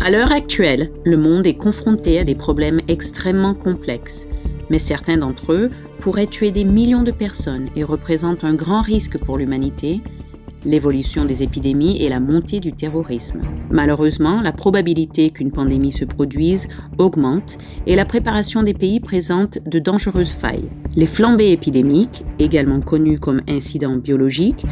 À l'heure actuelle, le monde est confronté à des problèmes extrêmement complexes, mais certains d'entre eux pourraient tuer des millions de personnes et représentent un grand risque pour l'humanité l'évolution des épidémies et la montée du terrorisme. Malheureusement, la probabilité qu'une pandémie se produise augmente et la préparation des pays présente de dangereuses failles. Les flambées épidémiques, également connues comme incidents biologiques,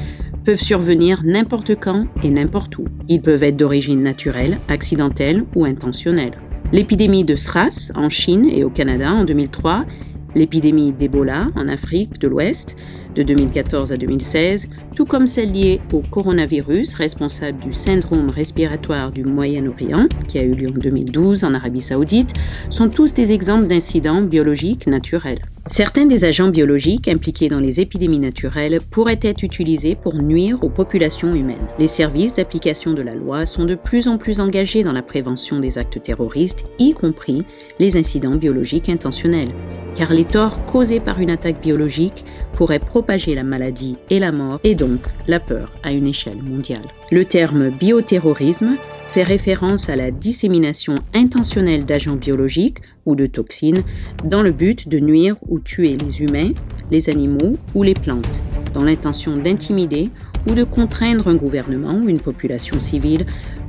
peuvent survenir n'importe quand et n'importe où. Ils peuvent être d'origine naturelle, accidentelle ou intentionnelle. L'épidémie de SRAS en Chine et au Canada en 2003, l'épidémie d'Ebola en Afrique de l'Ouest, de 2014 à 2016, tout comme celle liée au coronavirus responsable du syndrome respiratoire du Moyen-Orient, qui a eu lieu en 2012 en Arabie saoudite, sont tous des exemples d'incidents biologiques naturels. Certains des agents biologiques impliqués dans les épidémies naturelles pourraient être utilisés pour nuire aux populations humaines. Les services d'application de la loi sont de plus en plus engagés dans la prévention des actes terroristes, y compris les incidents biologiques intentionnels, car les torts causés par une attaque biologique pourrait propager la maladie et la mort et donc la peur à une échelle mondiale. Le terme bioterrorisme fait référence à la dissémination intentionnelle d'agents biologiques ou de toxines dans le but de nuire ou tuer les humains, les animaux ou les plantes, dans l'intention d'intimider ou de contraindre un gouvernement ou une population civile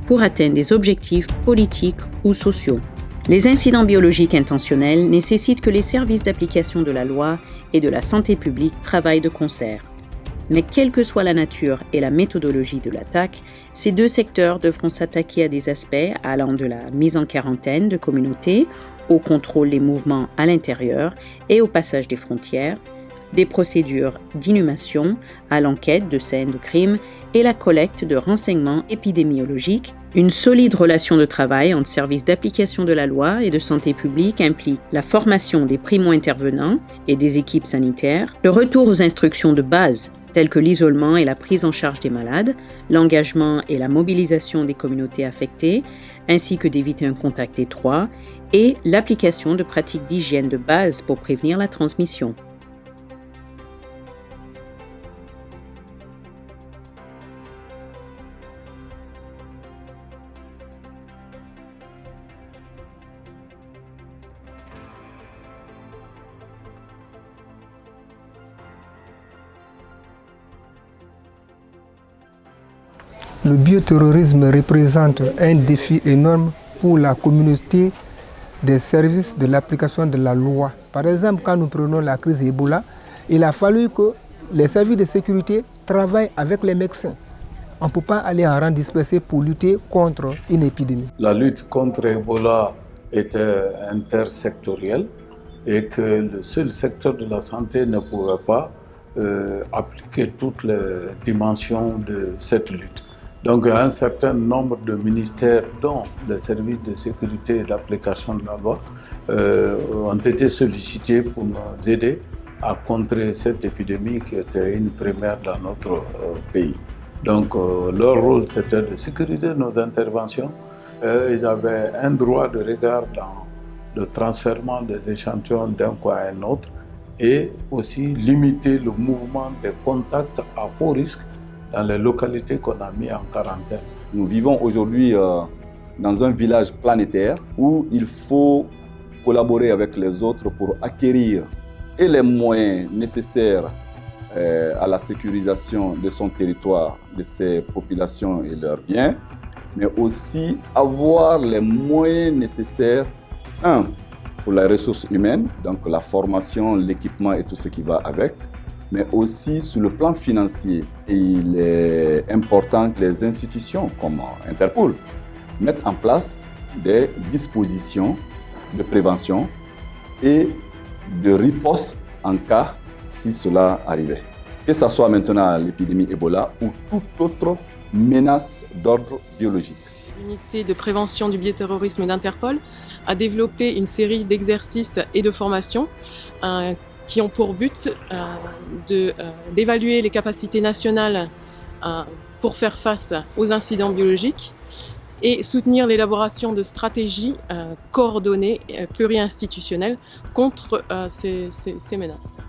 pour atteindre des objectifs politiques ou sociaux. Les incidents biologiques intentionnels nécessitent que les services d'application de la loi et de la santé publique travaillent de concert. Mais quelle que soit la nature et la méthodologie de l'attaque, ces deux secteurs devront s'attaquer à des aspects allant de la mise en quarantaine de communautés, au contrôle des mouvements à l'intérieur et au passage des frontières, des procédures d'inhumation à l'enquête de scènes de crimes et la collecte de renseignements épidémiologiques. Une solide relation de travail entre services d'application de la loi et de santé publique implique la formation des primo-intervenants et des équipes sanitaires, le retour aux instructions de base telles que l'isolement et la prise en charge des malades, l'engagement et la mobilisation des communautés affectées, ainsi que d'éviter un contact étroit, et l'application de pratiques d'hygiène de base pour prévenir la transmission. Le bioterrorisme représente un défi énorme pour la communauté des services de l'application de la loi. Par exemple, quand nous prenons la crise Ebola, il a fallu que les services de sécurité travaillent avec les médecins. On ne peut pas aller en rang dispersé pour lutter contre une épidémie. La lutte contre Ebola était intersectorielle et que le seul secteur de la santé ne pouvait pas euh, appliquer toutes les dimensions de cette lutte. Donc un certain nombre de ministères, dont le service de sécurité et d'application de la loi, euh, ont été sollicités pour nous aider à contrer cette épidémie qui était une première dans notre euh, pays. Donc euh, leur rôle, c'était de sécuriser nos interventions. ils avaient un droit de regard dans le transfert des échantillons d'un coin à un autre et aussi limiter le mouvement des contacts à haut risque dans les localités qu'on a mis en quarantaine. Nous vivons aujourd'hui euh, dans un village planétaire où il faut collaborer avec les autres pour acquérir les moyens nécessaires euh, à la sécurisation de son territoire, de ses populations et leurs biens, mais aussi avoir les moyens nécessaires, un, pour la ressource humaine, donc la formation, l'équipement et tout ce qui va avec, mais aussi sur le plan financier. il est important que les institutions comme Interpol mettent en place des dispositions de prévention et de riposte en cas si cela arrivait. Que ce soit maintenant l'épidémie Ebola ou toute autre menace d'ordre biologique. L'unité de prévention du bioterrorisme d'Interpol a développé une série d'exercices et de formations qui ont pour but euh, euh, d'évaluer les capacités nationales euh, pour faire face aux incidents biologiques et soutenir l'élaboration de stratégies coordonnées, pluri-institutionnelles contre ces menaces.